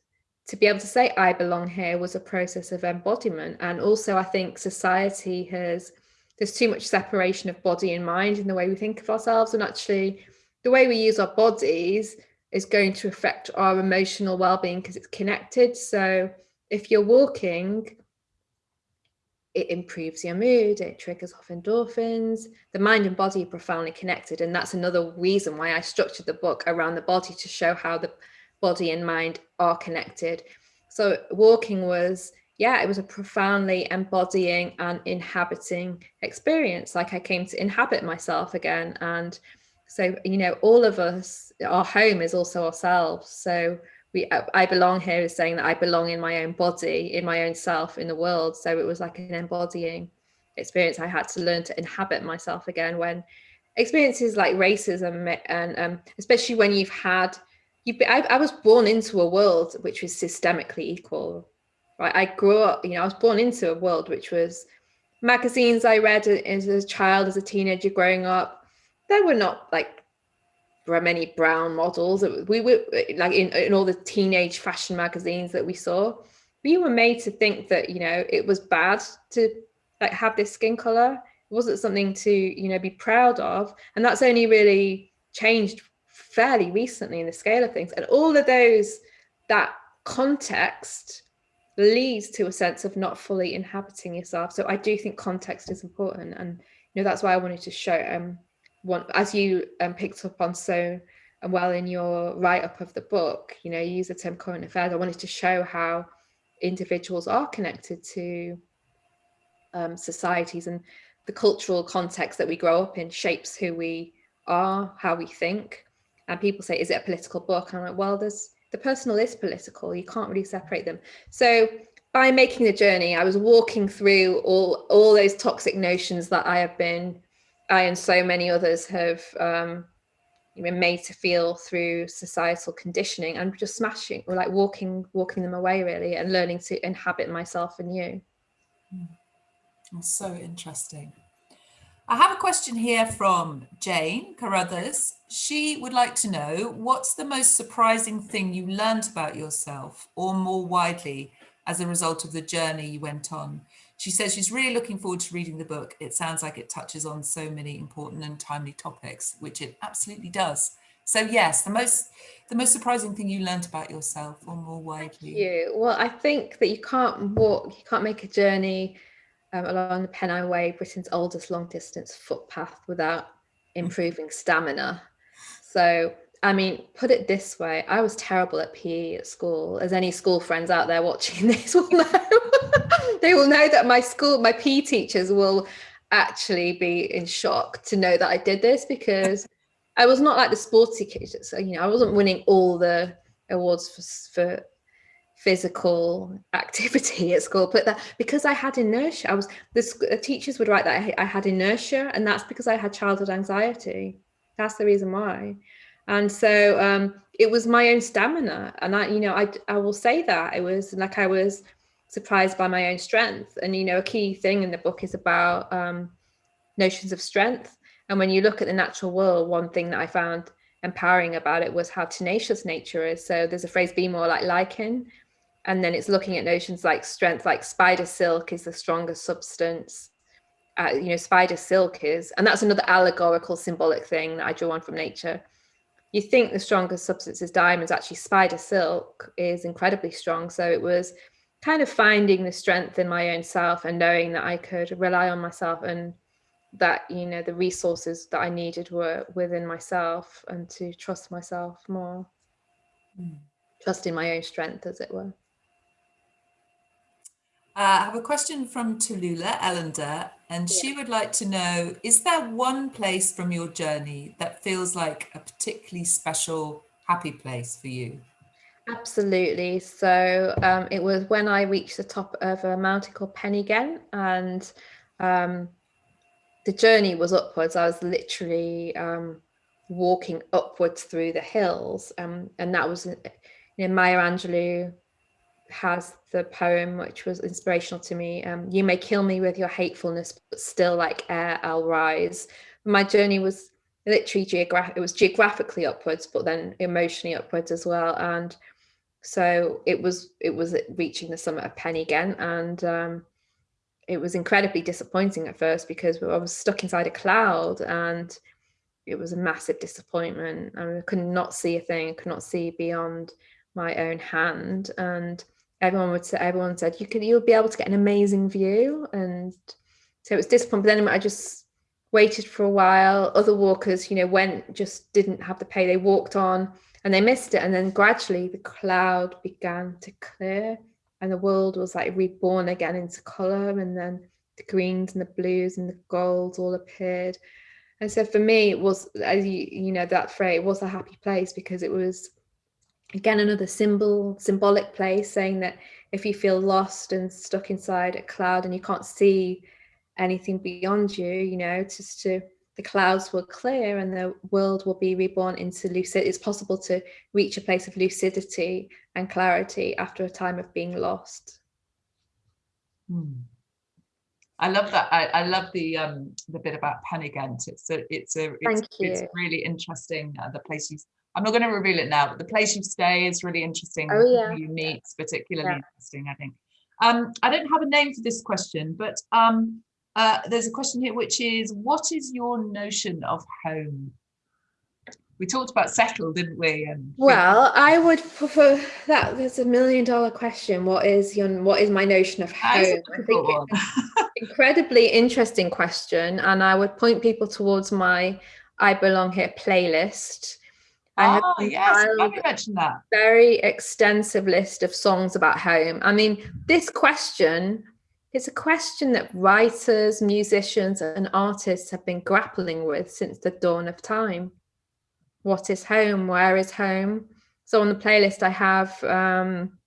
to be able to say i belong here was a process of embodiment and also i think society has there's too much separation of body and mind in the way we think of ourselves and actually the way we use our bodies is going to affect our emotional well-being because it's connected so if you're walking it improves your mood, it triggers off endorphins. The mind and body are profoundly connected. And that's another reason why I structured the book around the body to show how the body and mind are connected. So walking was, yeah, it was a profoundly embodying and inhabiting experience. Like I came to inhabit myself again. And so, you know, all of us, our home is also ourselves. So we I belong here is saying that I belong in my own body, in my own self, in the world. So it was like an embodying experience. I had to learn to inhabit myself again when experiences like racism and um, especially when you've had you I, I was born into a world which was systemically equal right i grew up you know i was born into a world which was magazines i read as a child as a teenager growing up there were not like were many brown models. We were like in, in all the teenage fashion magazines that we saw. We were made to think that you know it was bad to like have this skin color. It wasn't something to you know be proud of, and that's only really changed fairly recently in the scale of things. And all of those that context leads to a sense of not fully inhabiting yourself. So I do think context is important, and you know that's why I wanted to show um want, as you um, picked up on so well in your write-up of the book, you know, you use the term current affairs. I wanted to show how individuals are connected to um, societies and the cultural context that we grow up in shapes who we are, how we think. And people say, is it a political book? And I'm like, well, there's the personal is political. You can't really separate them. So by making the journey, I was walking through all all those toxic notions that I have been I and so many others have um, been made to feel through societal conditioning and just smashing or like walking walking them away really and learning to inhabit myself and you. That's so interesting. I have a question here from Jane Carruthers. She would like to know what's the most surprising thing you learned about yourself or more widely as a result of the journey you went on? She says she's really looking forward to reading the book. It sounds like it touches on so many important and timely topics, which it absolutely does. So yes, the most the most surprising thing you learned about yourself or more widely. Thank you. Well, I think that you can't walk, you can't make a journey um, along the Pennine Way, Britain's oldest long distance footpath without improving stamina. So I mean, put it this way, I was terrible at PE at school, as any school friends out there watching <laughs> this will know. <laughs> they will know that my school, my PE teachers will actually be in shock to know that I did this because I was not like the sporty kids. So, you know, I wasn't winning all the awards for, for physical activity at school, but that because I had inertia, I was the, the teachers would write that I, I had inertia, and that's because I had childhood anxiety. That's the reason why. And so um, it was my own stamina and i you know i i will say that it was like i was surprised by my own strength. And you know a key thing in the book is about um, notions of strength. And when you look at the natural world one thing that i found empowering about it was how tenacious nature is. So there's a phrase be more like lichen and then it's looking at notions like strength like spider silk is the strongest substance uh, you know, spider silk is, and that's another allegorical symbolic thing that I draw on from nature. You think the strongest substance is diamonds, actually spider silk is incredibly strong. So it was kind of finding the strength in my own self and knowing that I could rely on myself and that, you know, the resources that I needed were within myself and to trust myself more, mm. trust in my own strength, as it were. Uh, I have a question from Tallulah Ellender, and she would like to know, is there one place from your journey that feels like a particularly special, happy place for you? Absolutely. So um, it was when I reached the top of a mountain called Pen y Ghent um, the journey was upwards. I was literally um, walking upwards through the hills, um, and that was, you know, Maya Angelou has the poem which was inspirational to me um, you may kill me with your hatefulness but still like air i'll rise. My journey was literally geographic it was geographically upwards but then emotionally upwards as well and so it was it was reaching the summit of Pen y Ghent and um, it was incredibly disappointing at first because I was stuck inside a cloud and it was a massive disappointment I, mean, I could not see a thing I could not see beyond my own hand and everyone would say everyone said you could you'll be able to get an amazing view. And so it was disappointing but then I just waited for a while. Other walkers you know went just didn't have the pay they walked on and they missed it. And then gradually the cloud began to clear and the world was like reborn again into color and then the greens and the blues and the golds all appeared. And so for me it was as you you know that phrase was a happy place because it was again another symbol symbolic place saying that if you feel lost and stuck inside a cloud and you can't see anything beyond you you know just to the clouds will clear and the world will be reborn into lucid it's possible to reach a place of lucidity and clarity after a time of being lost hmm. I love that. I, I love the um the bit about Pen. It's a it's a it's, it's really interesting. Uh, the place you I'm not going to reveal it now, but the place you stay is really interesting. Oh, yeah. You meet particularly yeah. interesting, I think. Um, I don't have a name for this question, but um, uh, there's a question here, which is, what is your notion of home? We talked about settle, didn't we? And well, I would prefer that. There's a million dollar question. What is your what is my notion of home? I think <laughs> incredibly interesting question, and I would point people towards my I belong here playlist I have oh, yes, that. Very extensive list of songs about home. I mean, this question is a question that writers, musicians, and artists have been grappling with since the dawn of time. What is home? Where is home? So on the playlist, I have um,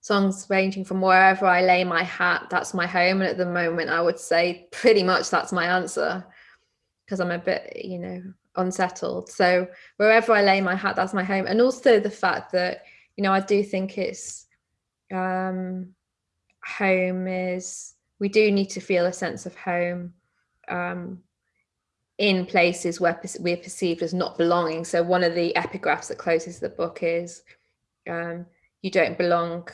songs ranging from wherever I lay my hat, that's my home. And at the moment, I would say pretty much that's my answer because I'm a bit, you know, unsettled. So wherever I lay my hat, that's my home. And also the fact that, you know, I do think it's um, home is, we do need to feel a sense of home um, in places where we're perceived as not belonging. So one of the epigraphs that closes the book is, um, you don't belong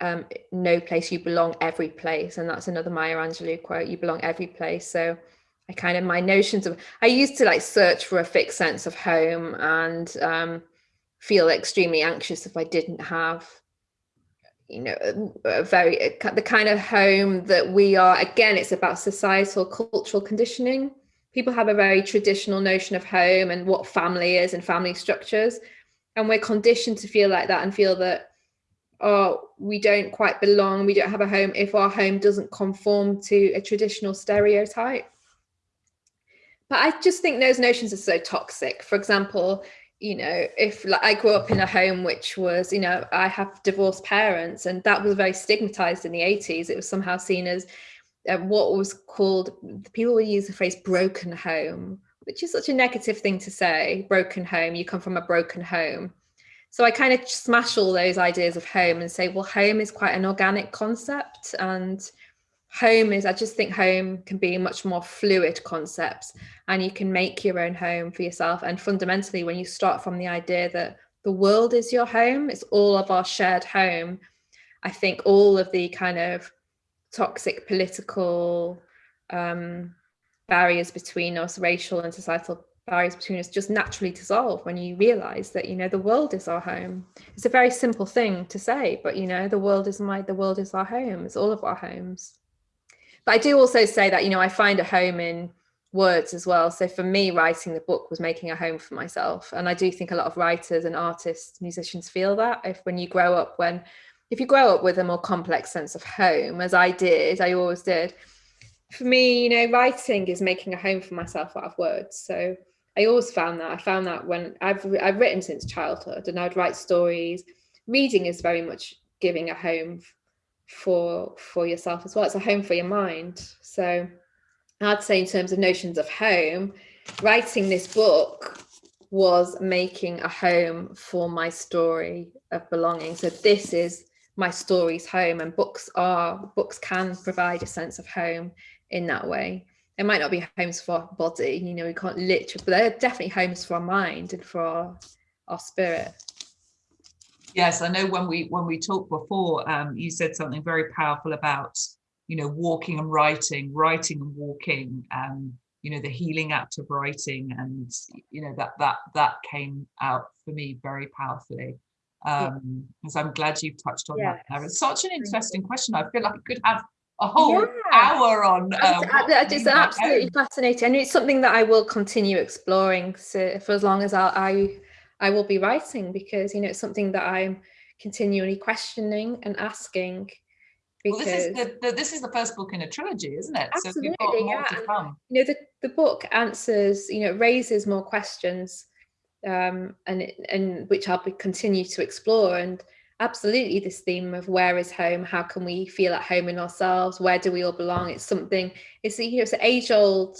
um, no place, you belong every place. And that's another Maya Angelou quote, you belong every place. So I kind of my notions of I used to like search for a fixed sense of home and um, feel extremely anxious if I didn't have you know a very the kind of home that we are. Again it's about societal cultural conditioning. People have a very traditional notion of home and what family is and family structures. And we're conditioned to feel like that and feel that oh we don't quite belong. We don't have a home if our home doesn't conform to a traditional stereotype but I just think those notions are so toxic. For example, you know, if like I grew up in a home which was, you know, I have divorced parents, and that was very stigmatized in the 80s. It was somehow seen as uh, what was called, people would use the phrase broken home, which is such a negative thing to say, broken home, you come from a broken home. So I kind of smash all those ideas of home and say, well, home is quite an organic concept. And home is i just think home can be much more fluid concept and you can make your own home for yourself. And fundamentally when you start from the idea that the world is your home it's all of our shared home i think all of the kind of toxic political um, barriers between us, racial and societal barriers between us just naturally dissolve when you realize that you know the world is our home. It's a very simple thing to say but you know the world is my the world is our home. It's all of our homes but i do also say that you know i find a home in words as well. So for me writing the book was making a home for myself. And i do think a lot of writers and artists musicians feel that if when you grow up when if you grow up with a more complex sense of home as i did i always did. For me you know writing is making a home for myself out of words. So I always found that I found that when I've I've written since childhood and I'd write stories. Reading is very much giving a home for for yourself as well. It's a home for your mind. So I'd say in terms of notions of home, writing this book was making a home for my story of belonging. So this is my story's home and books are books can provide a sense of home in that way it might not be homes for our body, you know, we can't literally, but they're definitely homes for our mind and for our, our spirit. Yes, I know when we when we talked before, um, you said something very powerful about, you know, walking and writing, writing and walking, um, you know, the healing act of writing, and you know that that that came out for me very powerfully. Um, yeah. So I'm glad you've touched on yes. that. It's such an interesting question. I feel like I could have a whole yeah. hour on. Um, it's absolutely fascinating, and it's something that I will continue exploring so for as long as I, I I will be writing because you know it's something that I'm continually questioning and asking. Because well, this is the, the, this is the first book in a trilogy, isn't it? Absolutely, so yeah. to come. You know, the, the book answers, you know, raises more questions, um, and and which I'll be, continue to explore. And absolutely this theme of where is home how can we feel at home in ourselves where do we all belong it's something it's you know it's an age old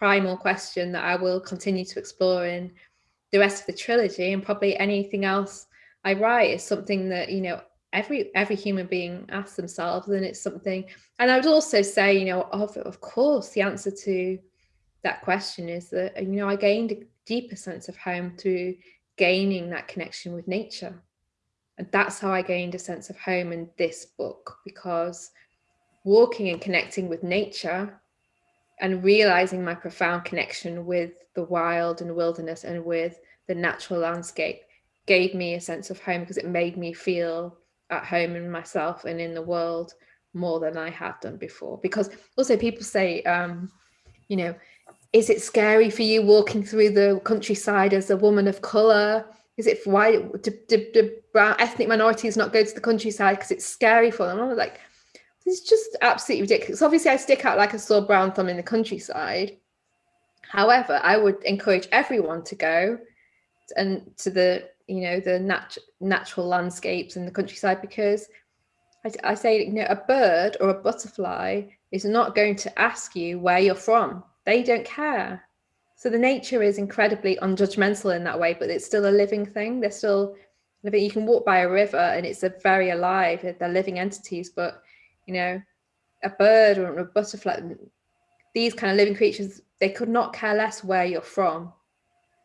primal question that i will continue to explore in the rest of the trilogy and probably anything else i write is something that you know every every human being asks themselves and it's something and i would also say you know of, of course the answer to that question is that uh, you know i gained a deeper sense of home through gaining that connection with nature. And that's how I gained a sense of home in this book because walking and connecting with nature and realizing my profound connection with the wild and wilderness and with the natural landscape gave me a sense of home because it made me feel at home in myself and in the world more than I had done before. Because also people say, um, you know, is it scary for you walking through the countryside as a woman of color? is it why do, do, do brown ethnic minorities not go to the countryside because it's scary for them? I was like, is just absolutely ridiculous. Obviously, I stick out like a sore brown thumb in the countryside. However, I would encourage everyone to go and to the you know the nat- natural landscapes in the countryside because I, I say you know a bird or a butterfly is not going to ask you where you're from. They don't care so the nature is incredibly unjudgmental in that way, but it's still a living thing. They're still living. You can walk by a river and it's a very alive. They're living entities, but you know, a bird or a butterfly, these kind of living creatures, they could not care less where you're from.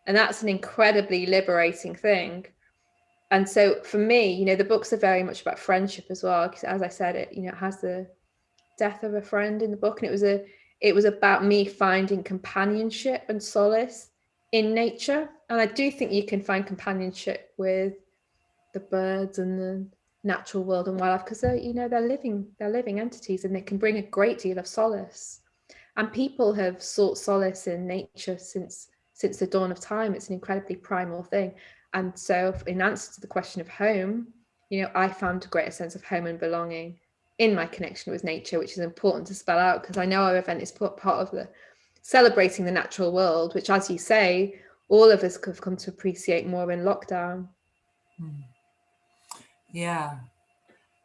And that's an incredibly liberating thing. And so for me, you know, the books are very much about friendship as well. Because as I said, it, you know, it has the death of a friend in the book. And it was a it was about me finding companionship and solace in nature. And I do think you can find companionship with the birds and the natural world and wildlife because they're, you know, they're living, they're living entities and they can bring a great deal of solace. And people have sought solace in nature since since the dawn of time. It's an incredibly primal thing. And so in answer to the question of home, you know, I found a greater sense of home and belonging in my connection with nature, which is important to spell out because I know our event is part of the celebrating the natural world, which, as you say, all of us have come to appreciate more in lockdown. Hmm. Yeah.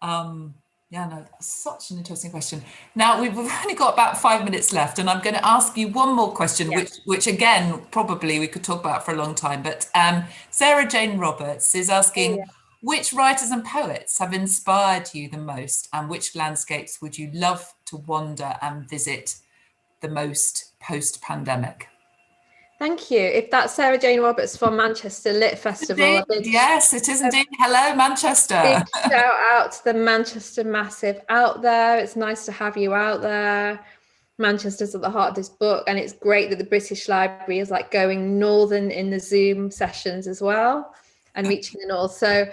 Um, yeah, no, such an interesting question. Now we've only got about five minutes left, and I'm going to ask you one more question, which, which again, probably we could talk about for a long time. But um, Sarah Jane Roberts is asking, yeah. Which writers and poets have inspired you the most and which landscapes would you love to wander and visit the most post-pandemic? Thank you. If that's Sarah Jane Roberts from Manchester Lit Festival. Yes, it is indeed. Hello, Manchester. Big shout out to the Manchester Massive out there. It's nice to have you out there. Manchester's at the heart of this book, and it's great that the British Library is like going northern in the Zoom sessions as well and reaching the north. So,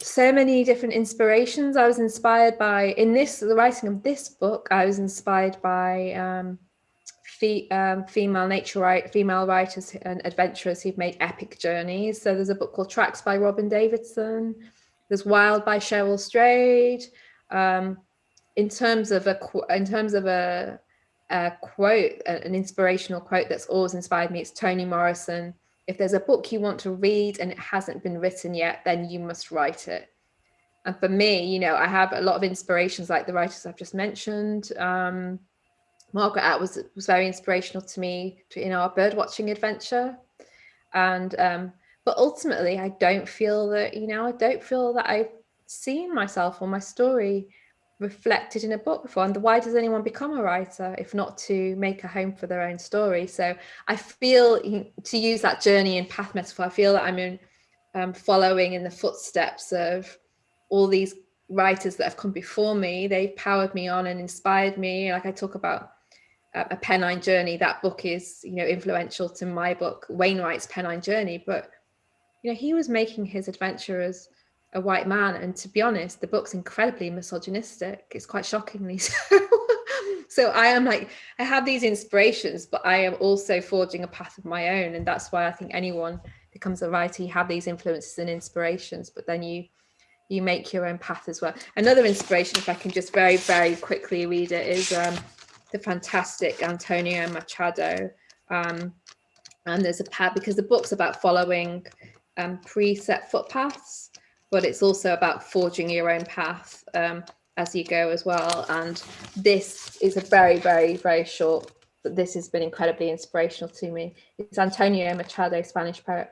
so many different inspirations. I was inspired by in this the writing of this book. I was inspired by um, um, female nature right female writers and adventurers who've made epic journeys. So there's a book called Tracks by Robyn Davidson. There's Wild by Cheryl Strayed. Um, in terms of a in terms of a, a quote, an inspirational quote that's always inspired me, it's Toni Morrison. If there's a book you want to read and it hasn't been written yet, then you must write it. And for me, you know, I have a lot of inspirations like the writers I've just mentioned. Um, Margaret Atwood was, was very inspirational to me in our bird watching adventure. And um, but ultimately, I don't feel that, you know, I don't feel that I've seen myself or my story reflected in a book before. And why does anyone become a writer if not to make a home for their own story? So i feel to use that journey and path metaphor i feel that i'm in um, following in the footsteps of all these writers that have come before me. They've powered me on and inspired me. Like i talk about a Pennine Journey. That book is, you know, influential to my book, Wainwright's Pennine Journey. But, you know, he was making his adventure as a white man. And to be honest, the book's incredibly misogynistic. It's quite shockingly <laughs> so. so I am like, I have these inspirations, but I am also forging a path of my own. And that's why I think anyone becomes a writer, you have these influences and inspirations, but then you you make your own path as well. Another inspiration, if I can just very, very quickly read it, is um, the fantastic Antonio Machado. Um, and there's a path because the book's about following um, preset footpaths but it's also about forging your own path um, as you go as well. And this is a very, very, very short, but this has been incredibly inspirational to me. It's Antonio Machado, Spanish poet.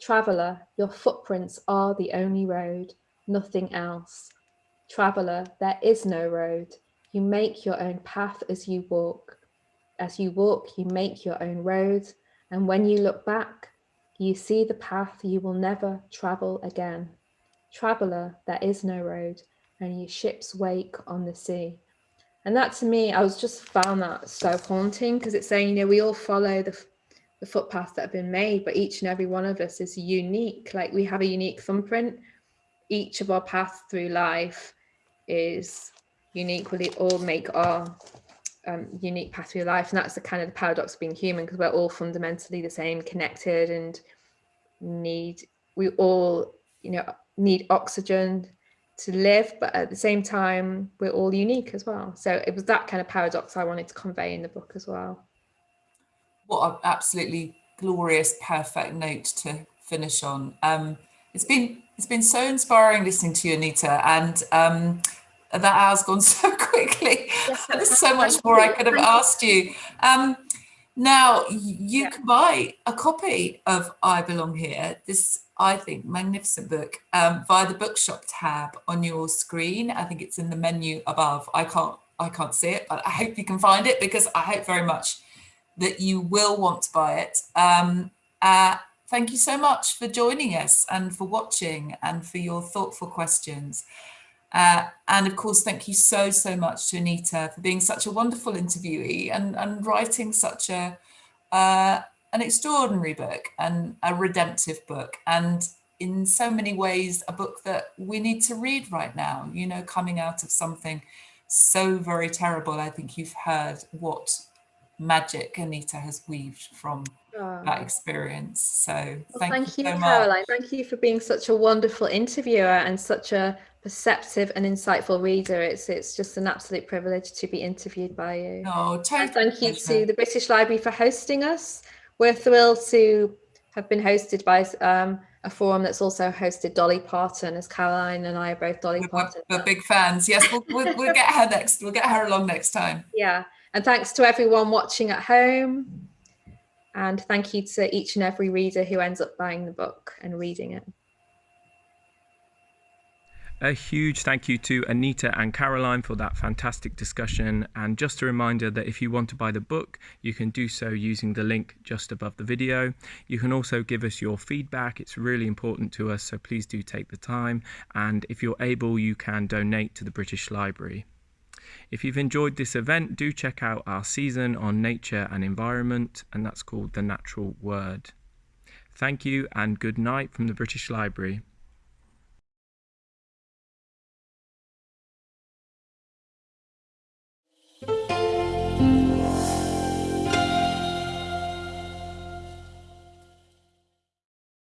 Traveller, your footprints are the only road, nothing else. Traveller, there is no road. You make your own path as you walk. As you walk, you make your own road. And when you look back, you see the path you will never travel again. Traveller, there is no road, only ship's wake on the sea. And that to me, I was just found that so haunting because it's saying, you know, we all follow the, the footpaths that have been made, but each and every one of us is unique. Like we have a unique thumbprint. Each of our paths through life is unique. All make our um, unique path through life. And that's the kind of the paradox of being human because we're all fundamentally the same, connected and need, we all, you know, need oxygen to live, but at the same time, we're all unique as well. So it was that kind of paradox I wanted to convey in the book as well. What an absolutely glorious, perfect note to finish on. Um, it's been it's been so inspiring listening to you, Anita, and um, that hour's gone <laughs> so quickly. There's so much more I could have asked you. Um, now you yeah. can buy a copy of I Belong Here. This I think, magnificent book um, via the bookshop tab on your screen. I think it's in the menu above. I can't, I can't see it, but I hope you can find it because I hope very much that you will want to buy it. Um, uh, thank you so much for joining us and for watching and for your thoughtful questions. Uh, and of course, thank you so, so much to Anita for being such a wonderful interviewee and, and writing such a, uh, an extraordinary book and a redemptive book and in so many ways a book that we need to read right now you know coming out of something so very terrible i think you've heard what magic anita has weaved from oh. that experience so well, thank, thank, you, you so caroline much. thank you for being such a wonderful interviewer and such a perceptive and insightful reader it's it's just an absolute privilege to be interviewed by you oh totally thank you to the british library for hosting us we're thrilled to have been hosted by um, a forum that's also hosted Dolly Parton, as Caroline and I are both Dolly we're, Parton. We're big fans. Yes, we'll, we'll, we'll get her next. We'll get her along next time. Yeah, and thanks to everyone watching at home. And thank you to each and every reader who ends up buying the book and reading it. A huge thank you to Anita and Caroline for that fantastic discussion. And just a reminder that if you want to buy the book, you can do so using the link just above the video. You can also give us your feedback. It's really important to us, so please do take the time. And if you're able, you can donate to the British Library. If you've enjoyed this event, do check out our season on nature and environment, and that's called The Natural Word. Thank you and good night from the British Library.